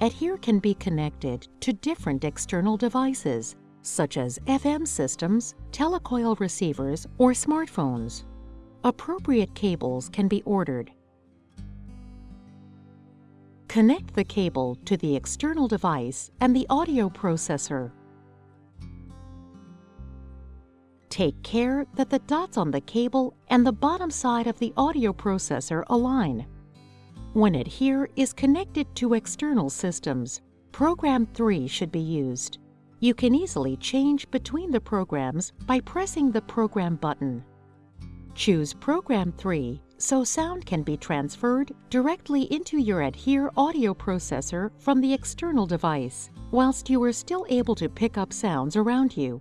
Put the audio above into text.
ADHEAR can be connected to different external devices, such as FM systems, telecoil receivers, or smartphones. Appropriate cables can be ordered. Connect the cable to the external device and the audio processor. Take care that the dots on the cable and the bottom side of the audio processor align. When ADHEAR is connected to external systems, Program 3 should be used. You can easily change between the programs by pressing the Program button. Choose Program 3 so sound can be transferred directly into your ADHEAR audio processor from the external device, whilst you are still able to pick up sounds around you.